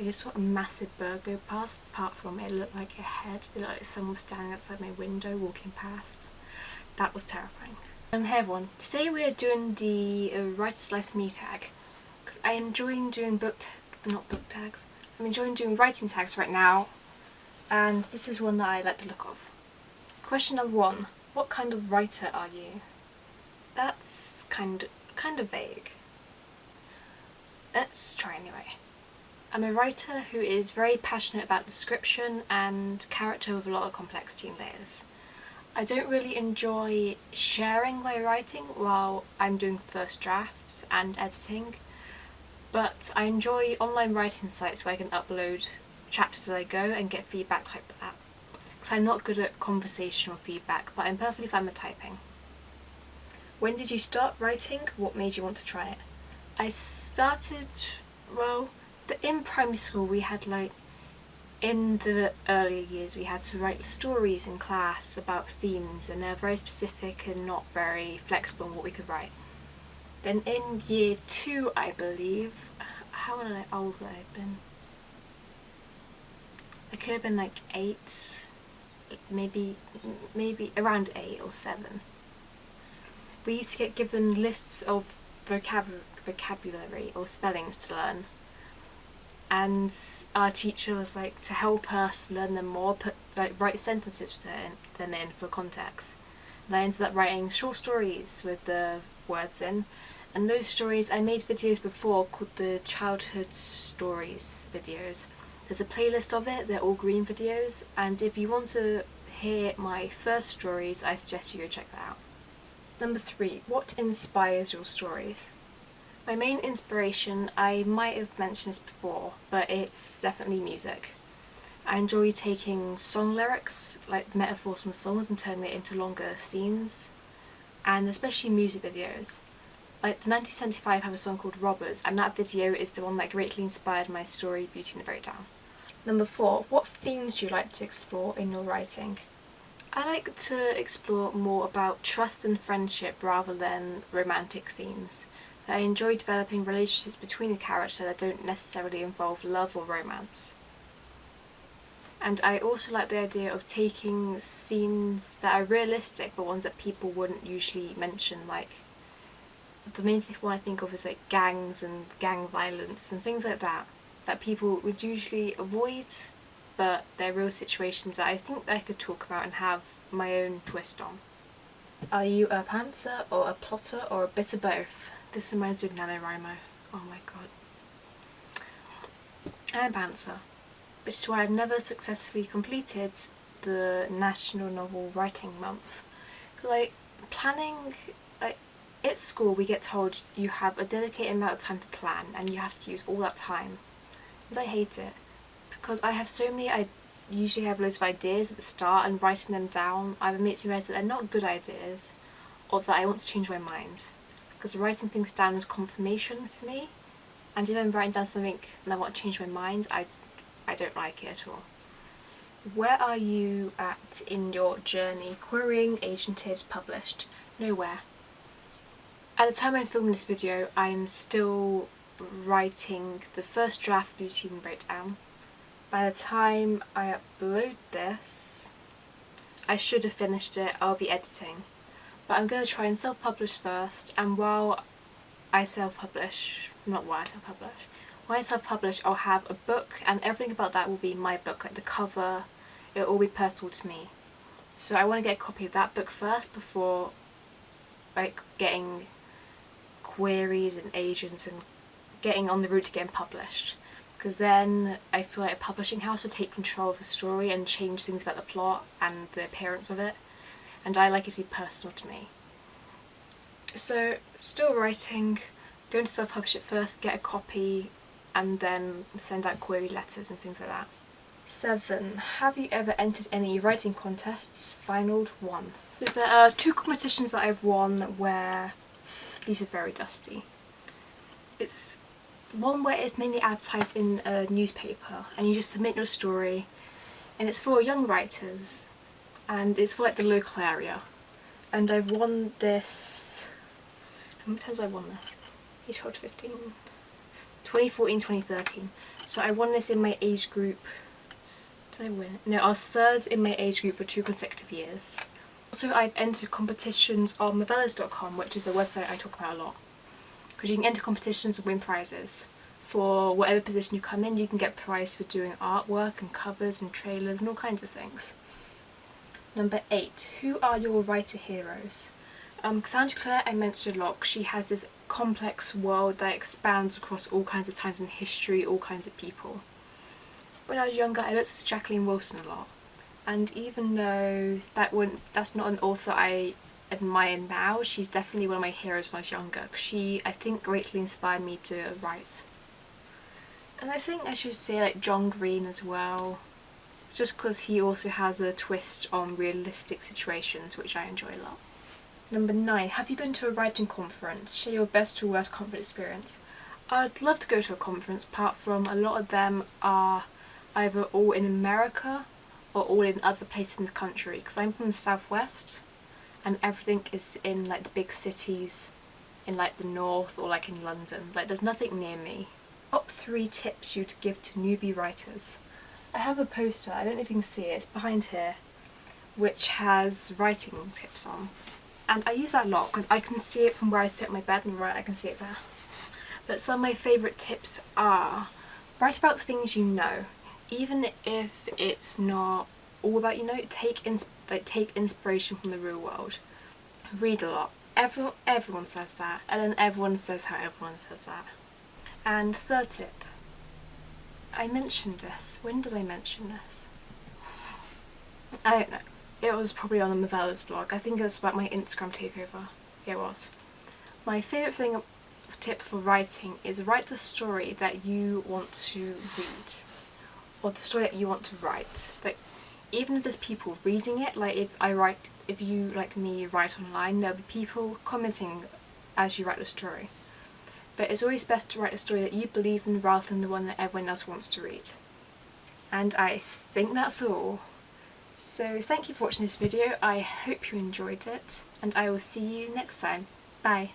I just saw a massive bird go past, apart from it looked like a head. It looked like someone was standing outside my window walking past. That was terrifying. And hey everyone, today we are doing the uh, Writer's Life Me tag. Because I am enjoying doing book, not book tags, I'm enjoying doing writing tags right now. And this is one that I like the look of. Question number one, what kind of writer are you? That's kind kind of vague. Let's try anyway. I'm a writer who is very passionate about description and character with a lot of complexity and layers. I don't really enjoy sharing my writing while I'm doing first drafts and editing, but I enjoy online writing sites where I can upload chapters as I go and get feedback like that. Because I'm not good at conversational feedback, but I'm perfectly fine with typing. When did you start writing? What made you want to try it? I started, well, but in primary school we had like in the earlier years we had to write stories in class about themes and they're very specific and not very flexible in what we could write. Then in year two I believe, how old would I have been? I could have been like eight, maybe maybe around eight or seven. We used to get given lists of vocabulary or spellings to learn and our teacher was like to help us learn them more put like write sentences for them in for context. And I ended up writing short stories with the words in. And those stories I made videos before called the childhood stories videos. There's a playlist of it they're all green videos. And if you want to hear my first stories I suggest you go check that out. Number three what inspires your stories my main inspiration, I might have mentioned this before, but it's definitely music. I enjoy taking song lyrics, like metaphors from songs and turning it into longer scenes, and especially music videos. Like the 1975 have a song called Robbers and that video is the one that greatly inspired my story Beauty and the Breakdown. Number 4. What themes do you like to explore in your writing? I like to explore more about trust and friendship rather than romantic themes. I enjoy developing relationships between the character that don't necessarily involve love or romance. And I also like the idea of taking scenes that are realistic but ones that people wouldn't usually mention like the main thing one I think of is like gangs and gang violence and things like that that people would usually avoid but they're real situations that I think I could talk about and have my own twist on. Are you a pantser or a plotter or a bit of both? This reminds me of NaNoWriMo. Oh my god. I'm a pantser, which is why I've never successfully completed the National Novel Writing Month. Like, planning, like, at school we get told you have a dedicated amount of time to plan and you have to use all that time. And I hate it because I have so many, I usually have loads of ideas at the start and writing them down either makes me realize that they're not good ideas or that I want to change my mind because writing things down is confirmation for me and if I'm writing down something and I want to change my mind I, I don't like it at all. Where are you at in your journey? Querying, agented, published? Nowhere. At the time I'm filming this video I'm still writing the first draft of Beauty and Breakdown. By the time I upload this I should have finished it, I'll be editing but I'm going to try and self-publish first and while I self-publish, not while I self-publish, when I self-publish I'll have a book and everything about that will be my book, like the cover, it'll all be personal to me. So I want to get a copy of that book first before like getting queried and agents and getting on the route to getting published because then I feel like a publishing house will take control of the story and change things about the plot and the appearance of it and I like it to be personal to me. So still writing, going to self-publish it first, get a copy and then send out query letters and things like that. 7. Have you ever entered any writing contests? Finaled 1. So there are two competitions that I've won where these are very dusty. It's one where it's mainly advertised in a newspaper and you just submit your story and it's for young writers and it's for like the local area and I've won this how many times have I won this? Age 12 to 15 2014-2013. So I won this in my age group. Did I win? No, I was third in my age group for two consecutive years. Also I've entered competitions on Movellas.com which is a website I talk about a lot. Because you can enter competitions and win prizes. For whatever position you come in you can get prize for doing artwork and covers and trailers and all kinds of things. Number 8. Who are your writer heroes? Um, Cassandra Clare I mentioned a lot she has this complex world that expands across all kinds of times in history, all kinds of people. When I was younger I looked at Jacqueline Wilson a lot and even though that wouldn't, that's not an author I admire now, she's definitely one of my heroes when I was younger. She, I think, greatly inspired me to write. And I think I should say like John Green as well, just because he also has a twist on realistic situations which I enjoy a lot. Number 9. Have you been to a writing conference? Share your best or worst conference experience. I'd love to go to a conference apart from a lot of them are either all in America or all in other places in the country because I'm from the southwest and everything is in like the big cities in like the north or like in London. Like there's nothing near me. Top three tips you'd give to newbie writers. I have a poster, I don't know if you can see it, it's behind here, which has writing tips on. And I use that a lot because I can see it from where I sit in my bed and right I can see it there. But some of my favourite tips are write about things you know even if it's not all about you know take ins like take inspiration from the real world read a lot everyone everyone says that and then everyone says how everyone says that and third tip I mentioned this. When did I mention this? I don't know. It was probably on the Movellas blog. I think it was about my Instagram takeover. Yeah, it was. My favourite thing tip for writing is write the story that you want to read or the story that you want to write. Like even if there's people reading it, like if I write, if you like me write online, there'll be people commenting as you write the story. But it's always best to write a story that you believe in rather than the one that everyone else wants to read. And I think that's all. So thank you for watching this video, I hope you enjoyed it, and I will see you next time. Bye!